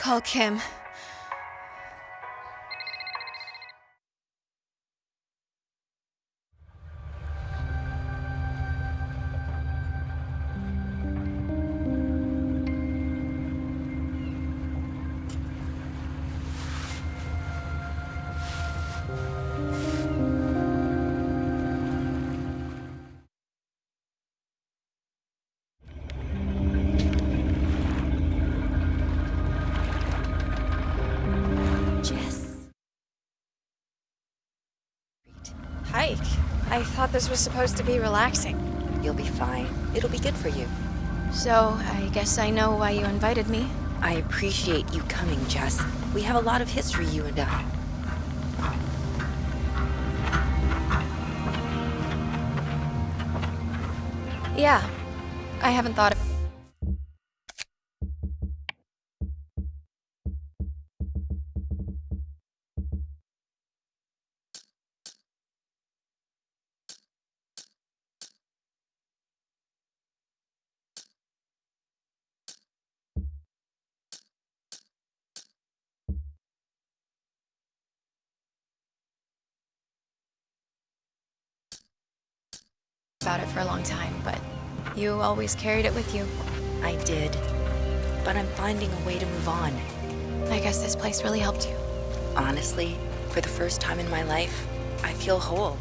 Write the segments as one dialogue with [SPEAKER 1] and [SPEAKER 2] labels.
[SPEAKER 1] Call Kim. I thought this was supposed to be relaxing.
[SPEAKER 2] You'll be fine. It'll be good for you.
[SPEAKER 1] So, I guess I know why you invited me.
[SPEAKER 2] I appreciate you coming, Jess. We have a lot of history, you and I.
[SPEAKER 1] Yeah. I haven't thought of about it for a long time, but you always carried it with you.
[SPEAKER 2] I did. But I'm finding a way to move on.
[SPEAKER 1] I guess this place really helped you.
[SPEAKER 2] Honestly, for the first time in my life, I feel whole.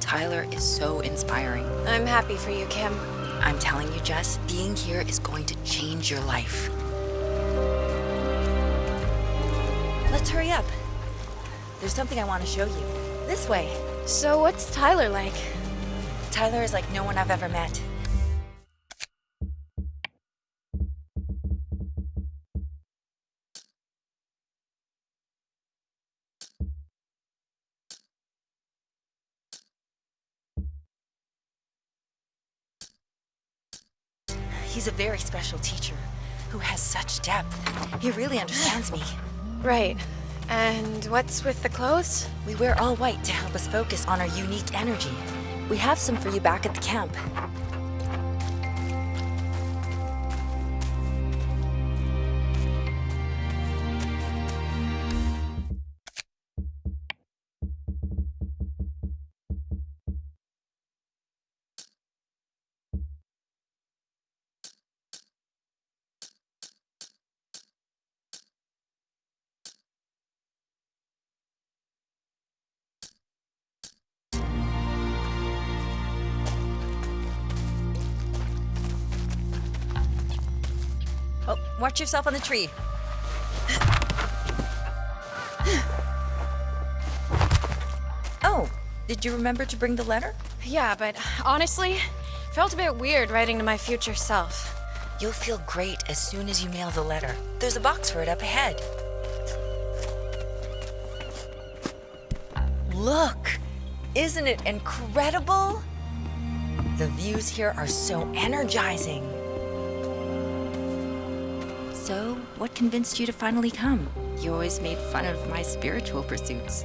[SPEAKER 2] Tyler is so inspiring.
[SPEAKER 1] I'm happy for you, Kim.
[SPEAKER 2] I'm telling you, Jess, being here is going to change your life. Let's hurry up. There's something I want to show you. This way.
[SPEAKER 1] So, what's Tyler like?
[SPEAKER 2] Tyler is like no one I've ever met. He's a very special teacher who has such depth. He really understands me.
[SPEAKER 1] Right. And what's with the clothes?
[SPEAKER 2] We wear all white to help us focus on our unique energy. We have some for you back at the camp. Oh, watch yourself on the tree. oh, did you remember to bring the letter?
[SPEAKER 1] Yeah, but honestly, felt a bit weird writing to my future self.
[SPEAKER 2] You'll feel great as soon as you mail the letter. There's a box for it up ahead. Look! Isn't it incredible? The views here are so energizing. So, what convinced you to finally come? You always made fun of my spiritual pursuits.